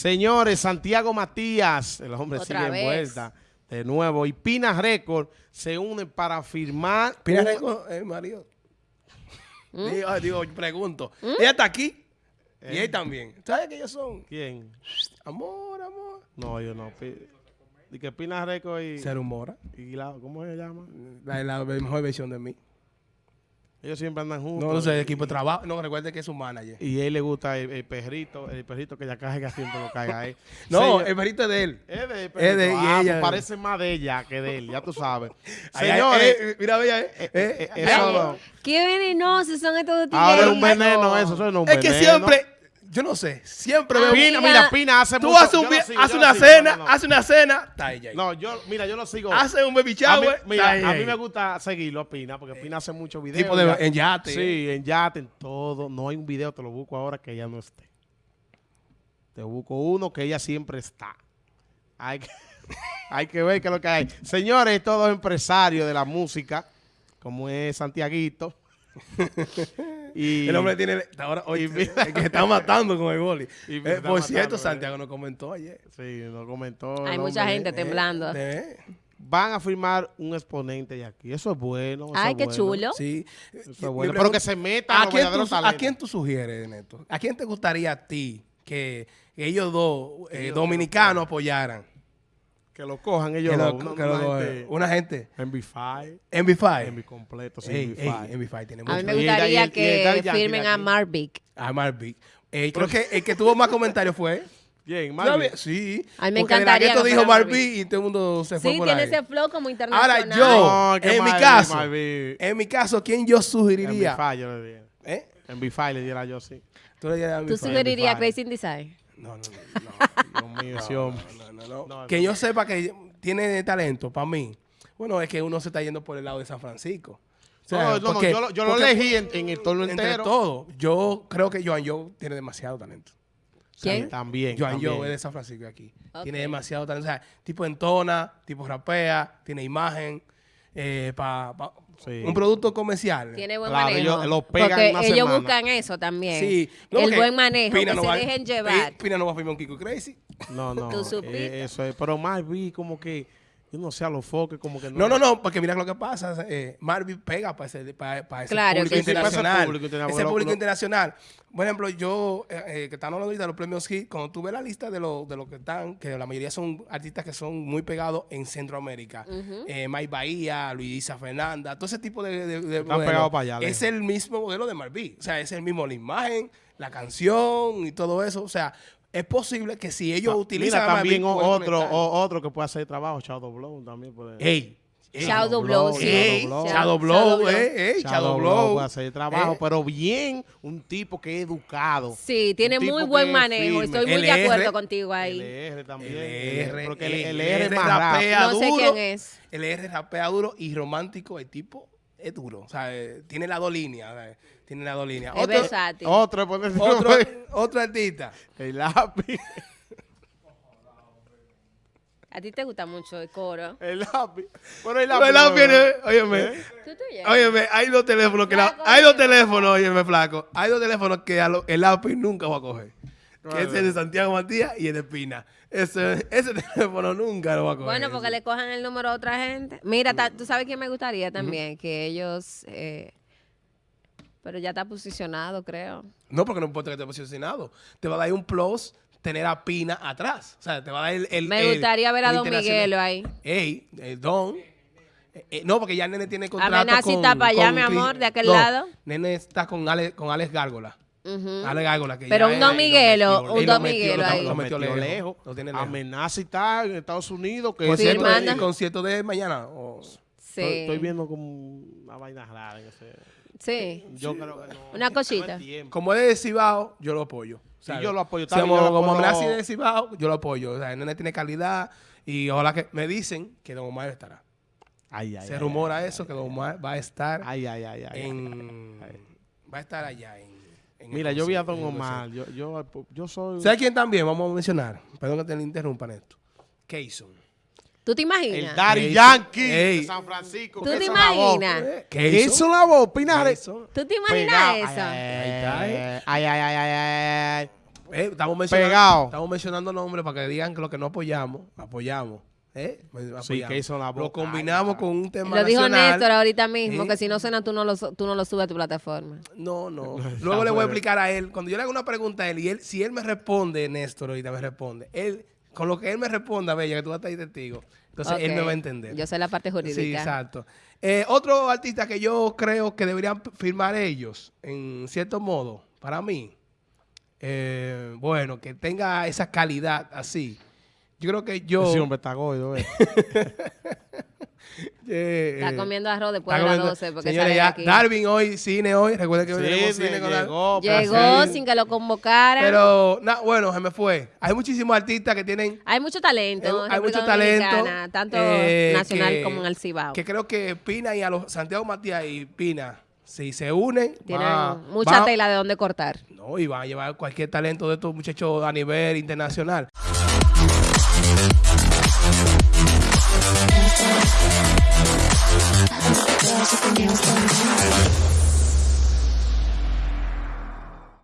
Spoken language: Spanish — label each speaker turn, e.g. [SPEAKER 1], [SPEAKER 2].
[SPEAKER 1] Señores, Santiago Matías, el hombre
[SPEAKER 2] Otra
[SPEAKER 1] sigue
[SPEAKER 2] vez.
[SPEAKER 1] en vuelta de nuevo, y Pina Record se unen para firmar...
[SPEAKER 3] Pina
[SPEAKER 1] un-
[SPEAKER 3] Record, eh, marido.
[SPEAKER 2] ¿Mm?
[SPEAKER 3] Digo, pregunto. Ella está aquí. Y él también. ¿Sabes que ellos son?
[SPEAKER 1] ¿Quién?
[SPEAKER 3] Amor, amor.
[SPEAKER 1] No, yo no. Y que Pina Record y...
[SPEAKER 3] Se rumora.
[SPEAKER 1] y la- ¿Cómo se llama?
[SPEAKER 3] La, la mejor versión de mí.
[SPEAKER 1] Ellos siempre andan juntos.
[SPEAKER 3] No, no sé, equipo de trabajo. No, recuerde que es su manager.
[SPEAKER 1] Y a él le gusta el, el perrito, el perrito que ya caiga siempre lo caiga ahí.
[SPEAKER 3] No,
[SPEAKER 1] Señor-
[SPEAKER 3] el perrito es de él.
[SPEAKER 1] Es de,
[SPEAKER 3] Es de- y
[SPEAKER 1] Ah,
[SPEAKER 3] ella-
[SPEAKER 1] parece más de ella que de él, ya tú sabes. Señores,
[SPEAKER 3] eh, mira, bella, eh, eh,
[SPEAKER 1] eh,
[SPEAKER 3] eh,
[SPEAKER 1] eso
[SPEAKER 3] ay,
[SPEAKER 1] no.
[SPEAKER 2] Qué venenosos son estos tigres.
[SPEAKER 1] ahora es un veneno eso, eso no es un
[SPEAKER 3] Es que
[SPEAKER 1] veneno.
[SPEAKER 3] siempre, yo no sé, siempre veo.
[SPEAKER 1] Pina, mira, Pina hace
[SPEAKER 3] Tú
[SPEAKER 1] mucho-
[SPEAKER 3] haces, un vi-
[SPEAKER 1] sigo,
[SPEAKER 3] haces
[SPEAKER 1] yo lo
[SPEAKER 3] una
[SPEAKER 1] sigo,
[SPEAKER 3] cena,
[SPEAKER 1] no, no, no.
[SPEAKER 3] haces una cena, está ella ahí.
[SPEAKER 1] No, yo, mira, yo lo sigo.
[SPEAKER 3] Hace un baby
[SPEAKER 1] a mí,
[SPEAKER 3] shower,
[SPEAKER 1] mira,
[SPEAKER 3] está
[SPEAKER 1] a mí me gusta seguirlo a Pina, porque Pina hace muchos videos.
[SPEAKER 3] Tipo de-
[SPEAKER 1] ya.
[SPEAKER 3] en yate.
[SPEAKER 1] Sí, en yate, en todo. No hay un video, te lo busco ahora que ella no esté. Te busco uno que ella siempre está. Hay que, hay que ver qué es lo que hay. Señores, todos empresarios de la música, como es Santiaguito. y
[SPEAKER 3] El hombre tiene. Ahora, oye,
[SPEAKER 1] y mira-
[SPEAKER 3] el que está matando con el boli.
[SPEAKER 1] Y
[SPEAKER 3] Eh, por cierto,
[SPEAKER 1] matando,
[SPEAKER 3] Santiago nos comentó ayer.
[SPEAKER 1] Sí, nos comentó.
[SPEAKER 2] Hay mucha
[SPEAKER 1] hombre.
[SPEAKER 2] gente temblando.
[SPEAKER 3] Eh,
[SPEAKER 1] Van a firmar un exponente de aquí. Eso es bueno. eso
[SPEAKER 2] Ay,
[SPEAKER 1] es
[SPEAKER 2] qué
[SPEAKER 1] bueno.
[SPEAKER 2] chulo.
[SPEAKER 3] Sí.
[SPEAKER 1] Eso es bueno. Pero que se metan
[SPEAKER 3] ¿A quién, tú, ¿A quién tú sugieres, Neto? ¿A quién te gustaría a ti que, que ellos dos, eh,
[SPEAKER 1] ellos
[SPEAKER 3] dominicanos, apoyaran?
[SPEAKER 1] Que lo cojan ellos.
[SPEAKER 3] Que lo-
[SPEAKER 1] una-
[SPEAKER 3] que lo-
[SPEAKER 1] una gente-
[SPEAKER 3] una gente.
[SPEAKER 1] MV5.
[SPEAKER 3] MV5.
[SPEAKER 1] MV completo, sí,
[SPEAKER 3] Ey,
[SPEAKER 1] MV5.
[SPEAKER 3] ey, MV5 tiene
[SPEAKER 2] A mí me
[SPEAKER 1] Y el- y
[SPEAKER 2] gustaría
[SPEAKER 1] el- y el
[SPEAKER 2] que firmen a. Marvick.
[SPEAKER 3] A Marvick. Eh, creo que el que tuvo más comentarios fue. ¿Sabes?
[SPEAKER 1] Marvin.
[SPEAKER 3] Sí.
[SPEAKER 2] A mí me
[SPEAKER 3] porque
[SPEAKER 2] encantaría que
[SPEAKER 3] dijo Marvick y todo el mundo se fue
[SPEAKER 2] Sí,
[SPEAKER 3] por
[SPEAKER 2] tiene
[SPEAKER 3] ahí.
[SPEAKER 2] ese flow como internacional.
[SPEAKER 3] Ahora yo,
[SPEAKER 1] No,
[SPEAKER 3] en mi
[SPEAKER 1] Marvin,
[SPEAKER 3] caso,
[SPEAKER 1] Marvin.
[SPEAKER 3] en mi caso, ¿quién yo sugeriría?
[SPEAKER 1] MV5 yo le diría.
[SPEAKER 3] ¿Eh?
[SPEAKER 1] MV5 le diera yo sí.
[SPEAKER 3] Tú le a
[SPEAKER 2] ¿Tú
[SPEAKER 3] MV5.
[SPEAKER 2] sugerirías
[SPEAKER 3] MV5.
[SPEAKER 2] Crazy in Design?
[SPEAKER 3] No, no, no.
[SPEAKER 1] Dios mío, ese hombre.
[SPEAKER 3] No, no, no.
[SPEAKER 1] No,
[SPEAKER 3] que
[SPEAKER 1] no.
[SPEAKER 3] yo sepa que tiene talento para mí. Bueno, es que uno se está yendo por el lado de San Francisco. O sea,
[SPEAKER 1] No, no, no,
[SPEAKER 3] porque-
[SPEAKER 1] yo lo, yo lo elegí en, en el
[SPEAKER 3] Entre
[SPEAKER 1] entero.
[SPEAKER 3] todo, yo creo que Joan Joe tiene demasiado talento.
[SPEAKER 2] ¿Quién?
[SPEAKER 1] También.
[SPEAKER 3] Joan
[SPEAKER 1] también.
[SPEAKER 3] Joe es de San Francisco de aquí. Tiene demasiado talento. O sea, tipo entona, tipo rapea, tiene imagen. eh, pa- pa-
[SPEAKER 1] Sí.
[SPEAKER 3] Un producto comercial.
[SPEAKER 2] Tiene buen
[SPEAKER 1] Claro,
[SPEAKER 2] manejo.
[SPEAKER 1] ellos lo pegan
[SPEAKER 2] porque
[SPEAKER 1] una
[SPEAKER 2] ellos
[SPEAKER 1] semana.
[SPEAKER 2] buscan eso también.
[SPEAKER 3] Sí. No,
[SPEAKER 2] el buen manejo,
[SPEAKER 3] Pina
[SPEAKER 2] que
[SPEAKER 3] no
[SPEAKER 2] se
[SPEAKER 3] va-
[SPEAKER 2] dejen llevar.
[SPEAKER 3] Pina no va a firmar un Kiko Crazy.
[SPEAKER 1] No, no.
[SPEAKER 2] ¿Tú supiste?
[SPEAKER 1] eh, eso es. Pero Marvin como que, yo no sé, a los foques como que no.
[SPEAKER 3] No, no, no, porque mira lo que pasa. Eh, Marvin pega para ese, para, para ese
[SPEAKER 2] Claro
[SPEAKER 3] público internacional.
[SPEAKER 1] Para ese público internacional,
[SPEAKER 3] Ese
[SPEAKER 1] lo-
[SPEAKER 3] público
[SPEAKER 1] lo-
[SPEAKER 3] internacional. Por ejemplo, yo, eh, eh, que están hablando ahorita de los premios Hit, cuando tú ves la lista de los de los que están, que la mayoría son artistas que son muy pegados en Centroamérica. eh, Mike Bahía, Luisa Fernanda, todo ese tipo de, de, de
[SPEAKER 1] Están pegados para allá,
[SPEAKER 3] Es
[SPEAKER 1] lejos.
[SPEAKER 3] el mismo modelo de Marvin. O sea, es el mismo la imagen, la canción y todo eso. O sea, es posible que si ellos utilizan
[SPEAKER 1] Mira, también o- otro, o- otro que puede hacer trabajo, Shadow Blow también puede.
[SPEAKER 3] Ey, ey,
[SPEAKER 2] Shadow Blow, sí.
[SPEAKER 3] Ey,
[SPEAKER 1] Shadow Blow.
[SPEAKER 3] Eh, eh, Shadow
[SPEAKER 1] Blow
[SPEAKER 3] Blow.
[SPEAKER 1] puede hacer trabajo,
[SPEAKER 3] Eh,
[SPEAKER 1] pero bien, un tipo que es educado.
[SPEAKER 2] Sí, tiene muy buen manejo. Estoy muy de
[SPEAKER 3] LR,
[SPEAKER 2] acuerdo contigo ahí.
[SPEAKER 1] LR también.
[SPEAKER 3] LR,
[SPEAKER 1] porque el, LR es
[SPEAKER 3] LR
[SPEAKER 1] más rápido.
[SPEAKER 3] rapea
[SPEAKER 2] No sé
[SPEAKER 3] duro.
[SPEAKER 2] quién es.
[SPEAKER 3] El R rapea duro y romántico, el tipo es duro. O sea, eh, tiene las dos líneas. ¿sabes? Tiene las dos líneas.
[SPEAKER 2] Es
[SPEAKER 3] Otro,
[SPEAKER 2] versátil.
[SPEAKER 1] Otro,
[SPEAKER 3] otro, otro artista.
[SPEAKER 1] el lápiz.
[SPEAKER 2] A ti te gusta mucho el coro.
[SPEAKER 1] El lápiz. Bueno, el
[SPEAKER 3] Pero
[SPEAKER 1] lápiz.
[SPEAKER 3] el lápiz,
[SPEAKER 1] no-
[SPEAKER 3] eh, óyeme,
[SPEAKER 2] ¿Tú te
[SPEAKER 3] óyeme, hay dos teléfonos que la-
[SPEAKER 2] Flaco,
[SPEAKER 3] hay dos
[SPEAKER 2] óyeme.
[SPEAKER 3] teléfonos, óyeme, flaco. Hay dos teléfonos que a lo- el lápiz nunca va a coger. Que es el de Santiago Matías y el de Pina. Ese, ese teléfono nunca lo va a coger.
[SPEAKER 2] Bueno, porque le cojan el número a otra gente. Mira, ta- tú sabes quién me gustaría también, que ellos... eh, pero ya está posicionado, creo.
[SPEAKER 3] No, porque no importa que esté posicionado. Te va a dar un plus tener a Pina atrás. O sea, te va a dar el. el-
[SPEAKER 2] Me
[SPEAKER 3] el-
[SPEAKER 2] gustaría ver a Don. Miguelo ahí.
[SPEAKER 3] Ey, el Don. Eh, eh, no, porque ya Nene tiene contrato
[SPEAKER 2] y
[SPEAKER 3] con...
[SPEAKER 2] está para allá,
[SPEAKER 3] con
[SPEAKER 2] mi amor, de aquel
[SPEAKER 3] No,
[SPEAKER 2] lado.
[SPEAKER 3] Nene está con Alex, con Alex Gárgola. Alex Gárgola. Que
[SPEAKER 2] Pero
[SPEAKER 3] ya
[SPEAKER 2] un Don Miguelo, un Don Miguelo
[SPEAKER 3] lo-
[SPEAKER 2] ahí.
[SPEAKER 3] Lo metió lejos.
[SPEAKER 1] lejos.
[SPEAKER 3] Lo tiene lejos.
[SPEAKER 1] Amenaza y está en Estados Unidos. Que
[SPEAKER 3] Concierto,
[SPEAKER 1] siempre-
[SPEAKER 2] Firmando.
[SPEAKER 3] de, concierto de mañana.
[SPEAKER 2] Sí.
[SPEAKER 1] Estoy, estoy viendo como una vaina rara en ese.
[SPEAKER 2] Sí.
[SPEAKER 1] Yo creo que no.
[SPEAKER 2] Una cosita.
[SPEAKER 1] no.
[SPEAKER 3] Como es de Cibao, yo lo apoyo. ¿sabes?
[SPEAKER 1] yo lo apoyo. Bien,
[SPEAKER 3] como,
[SPEAKER 1] yo lo
[SPEAKER 3] como amenaza y de Cibao, yo lo apoyo. O sea, el nene tiene calidad y ojalá que me dicen que Don Omar estará.
[SPEAKER 1] Ay, ay,
[SPEAKER 3] Se
[SPEAKER 1] ay,
[SPEAKER 3] rumora
[SPEAKER 1] ay,
[SPEAKER 3] eso, que Don Omar va a estar
[SPEAKER 1] Ay, ay, ay, ay.
[SPEAKER 3] en...
[SPEAKER 1] ay.
[SPEAKER 3] Va a estar allá en... en el
[SPEAKER 1] Mira, yo vi a Don
[SPEAKER 3] el
[SPEAKER 1] Omar. Yo, yo, yo soy.
[SPEAKER 3] ¿Sabes quién también? Vamos a mencionar. Perdón que te le interrumpa, Néstor. Keyson.
[SPEAKER 2] ¿Tú te
[SPEAKER 1] El
[SPEAKER 2] imaginas?
[SPEAKER 1] Daddy
[SPEAKER 3] Ey,
[SPEAKER 1] Yankee
[SPEAKER 3] ey.
[SPEAKER 1] de San Francisco.
[SPEAKER 2] ¿Tú te imaginas?
[SPEAKER 1] ¿Qué hizo la voz? Pina Re-
[SPEAKER 3] Keyson.
[SPEAKER 2] ¿Tú te imaginas
[SPEAKER 1] Pegado.
[SPEAKER 2] eso?
[SPEAKER 1] Ay,
[SPEAKER 3] Ahí está,
[SPEAKER 1] ay, ay, ay, ay, ay, ay.
[SPEAKER 3] Eh, estamos, mencionando,
[SPEAKER 1] Pegado.
[SPEAKER 3] estamos mencionando nombres para que digan que lo que no apoyamos, apoyamos. ¿Eh?
[SPEAKER 1] Sí, que hizo la
[SPEAKER 3] Lo combinamos
[SPEAKER 1] Ay,
[SPEAKER 3] con un tema
[SPEAKER 2] Lo dijo
[SPEAKER 3] nacional.
[SPEAKER 2] Néstor ahorita mismo, que si no suena tú no lo, tú no lo subes a tu plataforma.
[SPEAKER 3] No, no. Luego le voy a explicar a él. Cuando yo le hago una pregunta a él y él, si él me responde, Néstor, ahorita me responde. Él, con lo que él me responda, Bella, que tú vas a estar ahí testigo. Entonces él me va a entender.
[SPEAKER 2] Yo sé la parte jurídica.
[SPEAKER 3] Sí, exacto. Eh, otro artista que yo creo que deberían firmar ellos, en cierto modo, para mí, eh, bueno, que tenga esa calidad así. Yo creo que yo...
[SPEAKER 1] Ese hombre está gordo, eh.
[SPEAKER 3] eh,
[SPEAKER 2] Está comiendo arroz después
[SPEAKER 3] está
[SPEAKER 2] de las
[SPEAKER 3] comiendo-
[SPEAKER 2] 12 porque
[SPEAKER 3] Señores,
[SPEAKER 2] sale de
[SPEAKER 3] ya,
[SPEAKER 2] aquí.
[SPEAKER 3] Darwin hoy, cine hoy. Recuerden que hoy
[SPEAKER 1] Sí,
[SPEAKER 3] cine con
[SPEAKER 1] llegó.
[SPEAKER 2] Llegó
[SPEAKER 3] Sí.
[SPEAKER 2] sin que lo convocaran.
[SPEAKER 3] Pero, na- bueno, se me fue. Hay muchísimos artistas que tienen
[SPEAKER 2] hay mucho talento.
[SPEAKER 3] Eh, hay mucho talento,
[SPEAKER 2] Tanto
[SPEAKER 3] eh,
[SPEAKER 2] nacional
[SPEAKER 3] que-
[SPEAKER 2] como en el Cibao.
[SPEAKER 3] que creo que Pina y a los Santiago Matías y Pina, si se unen,
[SPEAKER 2] Tienen
[SPEAKER 3] va-
[SPEAKER 2] mucha
[SPEAKER 3] va-
[SPEAKER 2] tela de dónde cortar.
[SPEAKER 3] No, y van a llevar cualquier talento de estos muchachos a nivel internacional. I don't There's something else